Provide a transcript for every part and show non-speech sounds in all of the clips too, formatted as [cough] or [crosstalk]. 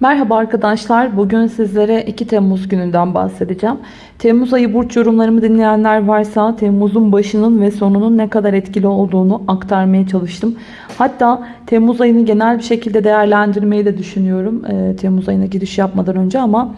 Merhaba arkadaşlar. Bugün sizlere 2 Temmuz gününden bahsedeceğim. Temmuz ayı burç yorumlarımı dinleyenler varsa Temmuz'un başının ve sonunun ne kadar etkili olduğunu aktarmaya çalıştım. Hatta Temmuz ayını genel bir şekilde değerlendirmeyi de düşünüyorum. Ee, Temmuz ayına giriş yapmadan önce ama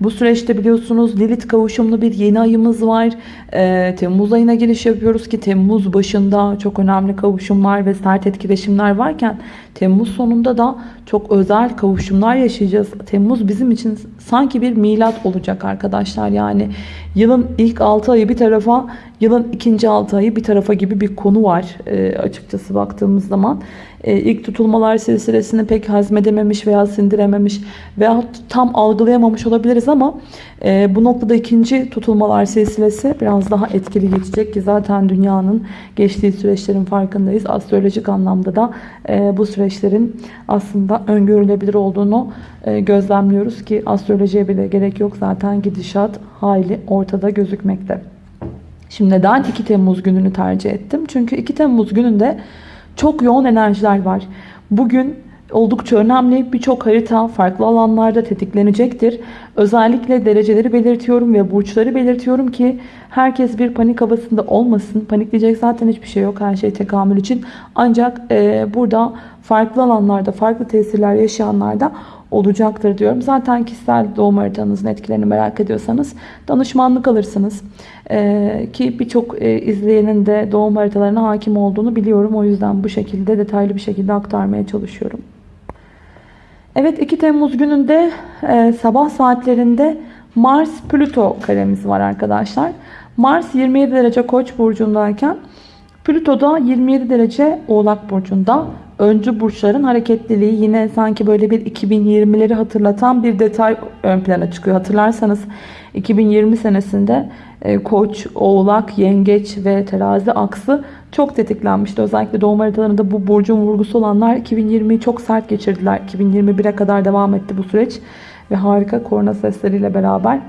bu süreçte biliyorsunuz Lilith kavuşumlu bir yeni ayımız var. Ee, Temmuz ayına giriş yapıyoruz ki Temmuz başında çok önemli kavuşumlar ve sert etkileşimler varken Temmuz sonunda da çok özel kavuşumlar yaşayacağız. Temmuz bizim için sanki bir milat olacak arkadaşlar. Yani yılın ilk 6 ayı bir tarafa, yılın ikinci 6 ayı bir tarafa gibi bir konu var e, açıkçası baktığımız zaman. E, ilk tutulmalar silsilesini pek hazmedememiş veya sindirememiş veya tam algılayamamış olabiliriz ama e, bu noktada ikinci tutulmalar silsilesi biraz daha etkili geçecek ki zaten dünyanın geçtiği süreçlerin farkındayız. Astrolojik anlamda da e, bu süreçlerin aslında öngörülebilir olduğunu e, gözlemliyoruz ki astrolojiye bile gerek yok. Zaten gidişat hayli ortada gözükmekte. Şimdi neden 2 Temmuz gününü tercih ettim? Çünkü 2 Temmuz gününde çok yoğun enerjiler var. Bugün oldukça önemli. Birçok harita farklı alanlarda tetiklenecektir. Özellikle dereceleri belirtiyorum ve burçları belirtiyorum ki herkes bir panik havasında olmasın. Panikleyecek zaten hiçbir şey yok her şey tekamül için. Ancak e, burada farklı alanlarda, farklı tesirler yaşayanlarda olacaktır diyorum. Zaten kişisel doğum haritanızın etkilerini merak ediyorsanız danışmanlık alırsınız. Ee, ki birçok e, izleyenin de doğum haritalarına hakim olduğunu biliyorum. O yüzden bu şekilde detaylı bir şekilde aktarmaya çalışıyorum. Evet 2 Temmuz gününde e, sabah saatlerinde Mars Plüto karemiz var arkadaşlar. Mars 27 derece Koç burcundayken Plüto da 27 derece Oğlak burcunda. Öncü burçların hareketliliği yine sanki böyle bir 2020'leri hatırlatan bir detay ön plana çıkıyor. Hatırlarsanız 2020 senesinde e, Koç, Oğlak, Yengeç ve Terazi aksı çok tetiklenmişti. Özellikle doğum haritalarında bu burcun vurgusu olanlar 2020'yi çok sert geçirdiler. 2021'e kadar devam etti bu süreç ve harika korna sesleriyle beraber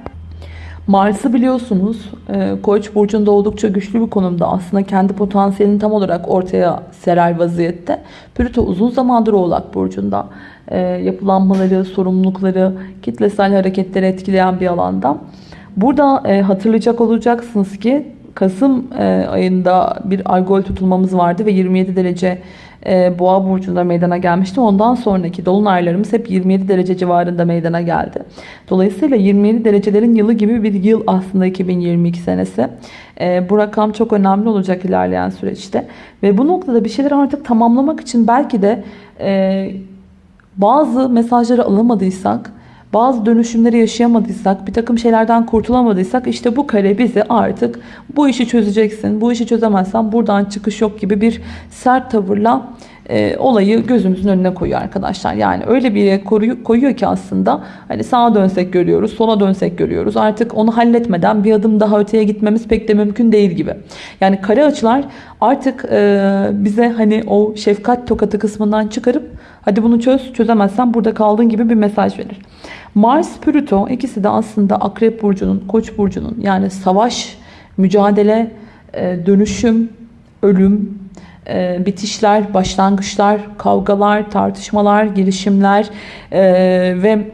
Mars'ı biliyorsunuz e, Koç burcunda oldukça güçlü bir konumda. Aslında kendi potansiyelini tam olarak ortaya serer vaziyette. Plüto uzun zamandır Oğlak burcunda. E, yapılanmaları, sorumlulukları, kitlesel hareketleri etkileyen bir alanda. Burada e, hatırlayacak olacaksınız ki Kasım ayında bir algol tutulmamız vardı ve 27 derece boğa burcunda meydana gelmişti. Ondan sonraki dolunaylarımız hep 27 derece civarında meydana geldi. Dolayısıyla 27 derecelerin yılı gibi bir yıl aslında 2022 senesi. Bu rakam çok önemli olacak ilerleyen süreçte. Ve bu noktada bir şeyleri artık tamamlamak için belki de bazı mesajları alamadıysak bazı dönüşümleri yaşayamadıysak, bir takım şeylerden kurtulamadıysak işte bu kare bizi artık bu işi çözeceksin, bu işi çözemezsen buradan çıkış yok gibi bir sert tavırla e, olayı gözümüzün önüne koyuyor arkadaşlar. Yani öyle bir yere koyuyor, ki aslında hani sağa dönsek görüyoruz, sola dönsek görüyoruz. Artık onu halletmeden bir adım daha öteye gitmemiz pek de mümkün değil gibi. Yani kare açılar artık e, bize hani o şefkat tokatı kısmından çıkarıp hadi bunu çöz, çözemezsen burada kaldığın gibi bir mesaj verir. Mars, Plüto ikisi de aslında Akrep Burcu'nun, Koç Burcu'nun yani savaş, mücadele, e, dönüşüm, ölüm, e, bitişler, başlangıçlar, kavgalar, tartışmalar, girişimler e, ve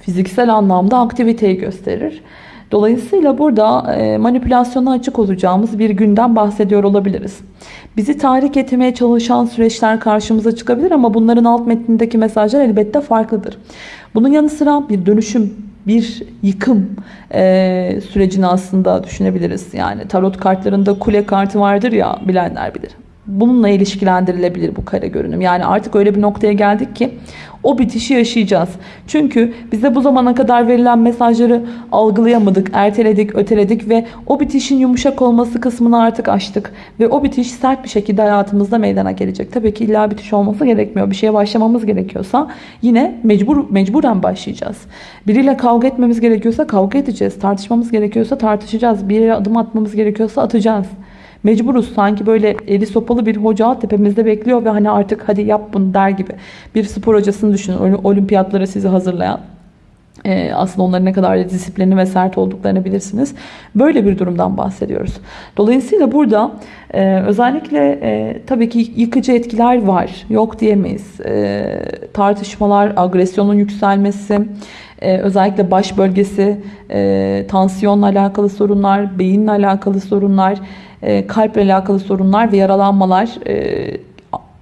fiziksel anlamda aktiviteyi gösterir. Dolayısıyla burada e, manipülasyona açık olacağımız bir günden bahsediyor olabiliriz. Bizi tahrik etmeye çalışan süreçler karşımıza çıkabilir ama bunların alt metnindeki mesajlar elbette farklıdır. Bunun yanı sıra bir dönüşüm, bir yıkım e, sürecini aslında düşünebiliriz. Yani tarot kartlarında kule kartı vardır ya bilenler bilir. Bununla ilişkilendirilebilir bu kare görünüm. Yani artık öyle bir noktaya geldik ki o bitişi yaşayacağız. Çünkü bize bu zamana kadar verilen mesajları algılayamadık, erteledik, öteledik ve o bitişin yumuşak olması kısmını artık açtık. Ve o bitiş sert bir şekilde hayatımızda meydana gelecek. Tabii ki illa bitiş olması gerekmiyor. Bir şeye başlamamız gerekiyorsa yine mecbur mecburen başlayacağız. Biriyle kavga etmemiz gerekiyorsa kavga edeceğiz. Tartışmamız gerekiyorsa tartışacağız. Bir yere adım atmamız gerekiyorsa atacağız. Mecburuz sanki böyle eli sopalı bir hoca tepemizde bekliyor ve hani artık hadi yap bunu der gibi. Bir spor hocasını düşünün olimpiyatlara sizi hazırlayan. Ee, aslında onların ne kadar disiplinli ve sert olduklarını bilirsiniz. Böyle bir durumdan bahsediyoruz. Dolayısıyla burada e, özellikle e, tabii ki yıkıcı etkiler var. Yok diyemeyiz. E, tartışmalar, agresyonun yükselmesi, e, özellikle baş bölgesi, e, tansiyonla alakalı sorunlar, beyinle alakalı sorunlar, e, kalple alakalı sorunlar ve yaralanmalar, e,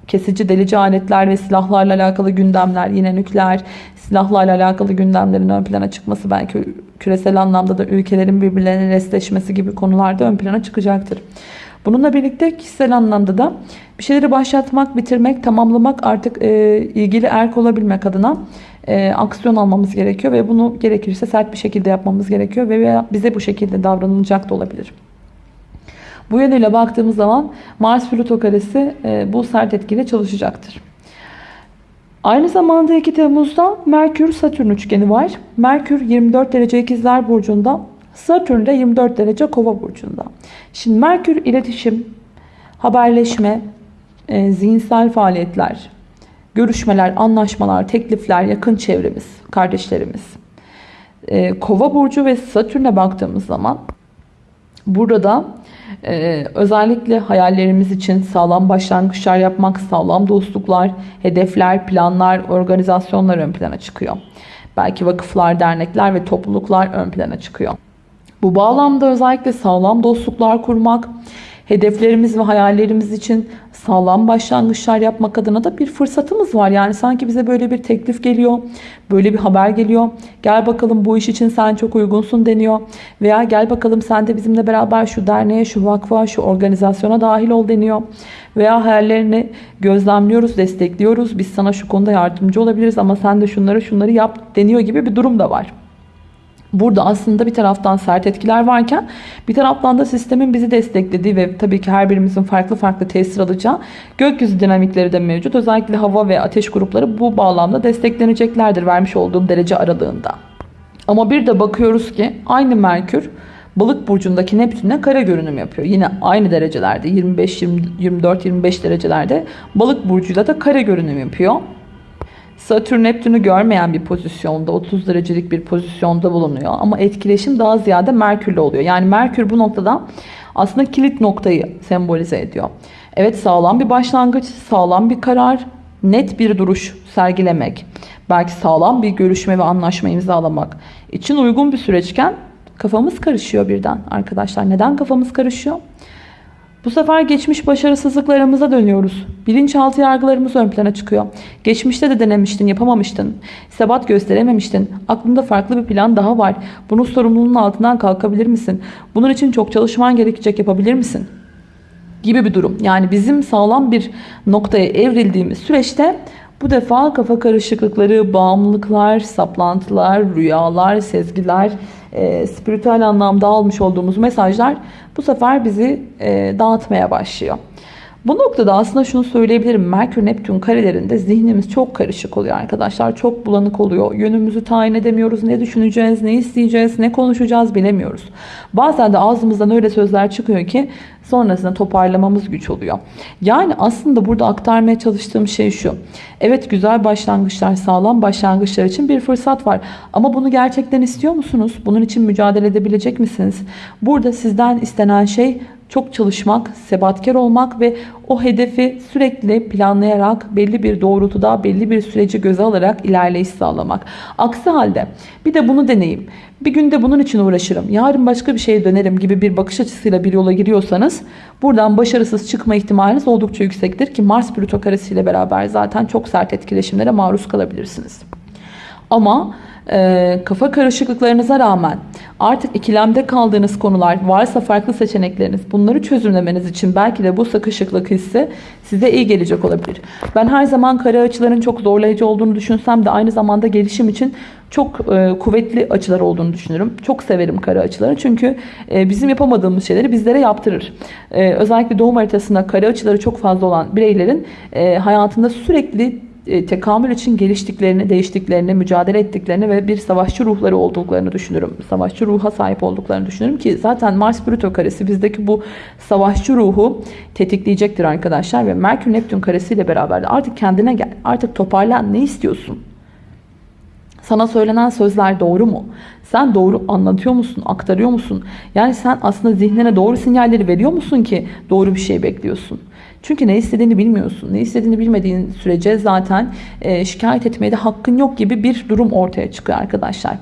kesici delici aletler ve silahlarla alakalı gündemler, yine nükleer silahlarla alakalı gündemlerin ön plana çıkması belki küresel anlamda da ülkelerin birbirlerine restleşmesi gibi konularda ön plana çıkacaktır. Bununla birlikte kişisel anlamda da bir şeyleri başlatmak, bitirmek, tamamlamak artık e, ilgili erk olabilmek adına e, aksiyon almamız gerekiyor ve bunu gerekirse sert bir şekilde yapmamız gerekiyor ve veya bize bu şekilde davranılacak da olabilir. Bu yönüyle baktığımız zaman Mars Plüto karesi e, bu sert etkiyle çalışacaktır. Aynı zamanda 2 Temmuz'da Merkür Satürn üçgeni var. Merkür 24 derece ikizler burcunda, Satürn de 24 derece kova burcunda. Şimdi Merkür iletişim, haberleşme, e, zihinsel faaliyetler, görüşmeler, anlaşmalar, teklifler, yakın çevremiz, kardeşlerimiz. E, kova burcu ve Satürn'e baktığımız zaman burada ee, özellikle hayallerimiz için sağlam başlangıçlar yapmak, sağlam dostluklar, hedefler, planlar, organizasyonlar ön plana çıkıyor. Belki vakıflar, dernekler ve topluluklar ön plana çıkıyor. Bu bağlamda özellikle sağlam dostluklar kurmak, hedeflerimiz ve hayallerimiz için sağlam başlangıçlar yapmak adına da bir fırsatımız var. Yani sanki bize böyle bir teklif geliyor, böyle bir haber geliyor. Gel bakalım bu iş için sen çok uygunsun deniyor. Veya gel bakalım sen de bizimle beraber şu derneğe, şu vakfa, şu organizasyona dahil ol deniyor. Veya hayallerini gözlemliyoruz, destekliyoruz. Biz sana şu konuda yardımcı olabiliriz ama sen de şunları şunları yap deniyor gibi bir durum da var. Burada aslında bir taraftan sert etkiler varken bir taraftan da sistemin bizi desteklediği ve tabii ki her birimizin farklı farklı tesir alacağı gökyüzü dinamikleri de mevcut. Özellikle hava ve ateş grupları bu bağlamda destekleneceklerdir vermiş olduğum derece aralığında. Ama bir de bakıyoruz ki aynı Merkür Balık burcundaki Neptün'e kare görünüm yapıyor. Yine aynı derecelerde 25 24 25 derecelerde Balık burcuyla da kare görünüm yapıyor. Satürn Neptün'ü görmeyen bir pozisyonda 30 derecelik bir pozisyonda bulunuyor. Ama etkileşim daha ziyade Merkür'le oluyor. Yani Merkür bu noktada aslında kilit noktayı sembolize ediyor. Evet sağlam bir başlangıç, sağlam bir karar, net bir duruş sergilemek, belki sağlam bir görüşme ve anlaşma imzalamak için uygun bir süreçken kafamız karışıyor birden arkadaşlar. Neden kafamız karışıyor? Bu sefer geçmiş başarısızlıklarımıza dönüyoruz. Bilinçaltı yargılarımız ön plana çıkıyor. Geçmişte de denemiştin, yapamamıştın. Sebat gösterememiştin. Aklında farklı bir plan daha var. Bunun sorumluluğunun altından kalkabilir misin? Bunun için çok çalışman gerekecek yapabilir misin? Gibi bir durum. Yani bizim sağlam bir noktaya evrildiğimiz süreçte bu defa kafa karışıklıkları, bağımlılıklar, saplantılar, rüyalar, sezgiler, e, spiritüel anlamda almış olduğumuz mesajlar bu sefer bizi e, dağıtmaya başlıyor. Bu noktada aslında şunu söyleyebilirim. Merkür Neptün karelerinde zihnimiz çok karışık oluyor arkadaşlar. Çok bulanık oluyor. Yönümüzü tayin edemiyoruz. Ne düşüneceğiz, ne isteyeceğiz, ne konuşacağız bilemiyoruz. Bazen de ağzımızdan öyle sözler çıkıyor ki sonrasında toparlamamız güç oluyor. Yani aslında burada aktarmaya çalıştığım şey şu. Evet güzel başlangıçlar, sağlam başlangıçlar için bir fırsat var. Ama bunu gerçekten istiyor musunuz? Bunun için mücadele edebilecek misiniz? Burada sizden istenen şey çok çalışmak, sebatkar olmak ve o hedefi sürekli planlayarak belli bir doğrultuda belli bir süreci göze alarak ilerleyiş sağlamak. Aksi halde bir de bunu deneyim. Bir günde bunun için uğraşırım. Yarın başka bir şeye dönerim gibi bir bakış açısıyla bir yola giriyorsanız buradan başarısız çıkma ihtimaliniz oldukça yüksektir ki Mars Plüto karesiyle beraber zaten çok sert etkileşimlere maruz kalabilirsiniz. Ama e, kafa karışıklıklarınıza rağmen artık ikilemde kaldığınız konular varsa farklı seçenekleriniz bunları çözümlemeniz için belki de bu sıkışıklık hissi size iyi gelecek olabilir. Ben her zaman kare açıların çok zorlayıcı olduğunu düşünsem de aynı zamanda gelişim için çok e, kuvvetli açılar olduğunu düşünürüm. Çok severim kare açıları çünkü e, bizim yapamadığımız şeyleri bizlere yaptırır. E, özellikle doğum haritasında kare açıları çok fazla olan bireylerin e, hayatında sürekli tekamül için geliştiklerini, değiştiklerini, mücadele ettiklerini ve bir savaşçı ruhları olduklarını düşünürüm. Savaşçı ruha sahip olduklarını düşünürüm ki zaten Mars Plüto karesi bizdeki bu savaşçı ruhu tetikleyecektir arkadaşlar ve Merkür Neptün karesiyle beraber de artık kendine gel. Artık toparlan. Ne istiyorsun? Sana söylenen sözler doğru mu? Sen doğru anlatıyor musun? Aktarıyor musun? Yani sen aslında zihnine doğru sinyalleri veriyor musun ki doğru bir şey bekliyorsun? Çünkü ne istediğini bilmiyorsun. Ne istediğini bilmediğin sürece zaten şikayet etmeye de hakkın yok gibi bir durum ortaya çıkıyor arkadaşlar.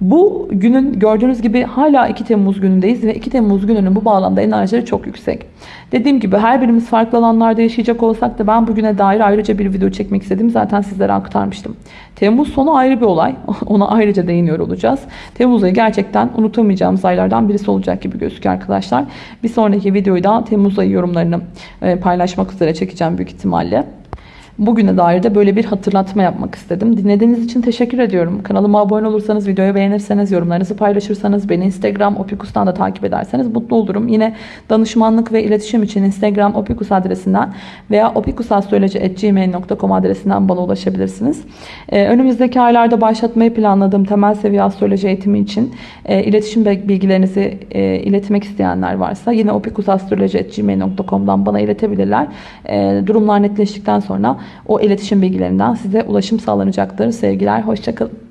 Bu günün gördüğünüz gibi hala 2 Temmuz günündeyiz ve 2 Temmuz gününün bu bağlamda enerjileri çok yüksek. Dediğim gibi her birimiz farklı alanlarda yaşayacak olsak da ben bugüne dair ayrıca bir video çekmek istedim. Zaten sizlere aktarmıştım. Temmuz sonu ayrı bir olay. [laughs] Ona ayrıca değiniyor olacağız. Temmuz ayı gerçekten unutamayacağımız aylardan birisi olacak gibi gözüküyor arkadaşlar. Bir sonraki videoyu da Temmuz ayı yorumlarını e, paylaşmak üzere çekeceğim büyük ihtimalle. Bugüne dair de böyle bir hatırlatma yapmak istedim. Dinlediğiniz için teşekkür ediyorum. Kanalıma abone olursanız, videoyu beğenirseniz, yorumlarınızı paylaşırsanız, beni Instagram opikus'tan da takip ederseniz mutlu olurum. Yine danışmanlık ve iletişim için Instagram opikus adresinden veya opikusastroloji.gmail.com adresinden bana ulaşabilirsiniz. Ee, önümüzdeki aylarda başlatmayı planladığım temel seviye astroloji eğitimi için e, iletişim bilgilerinizi e, iletmek isteyenler varsa yine opikusastroloji.gmail.com'dan bana iletebilirler. E, durumlar netleştikten sonra o iletişim bilgilerinden size ulaşım sağlanacaktır. Sevgiler, hoşçakalın.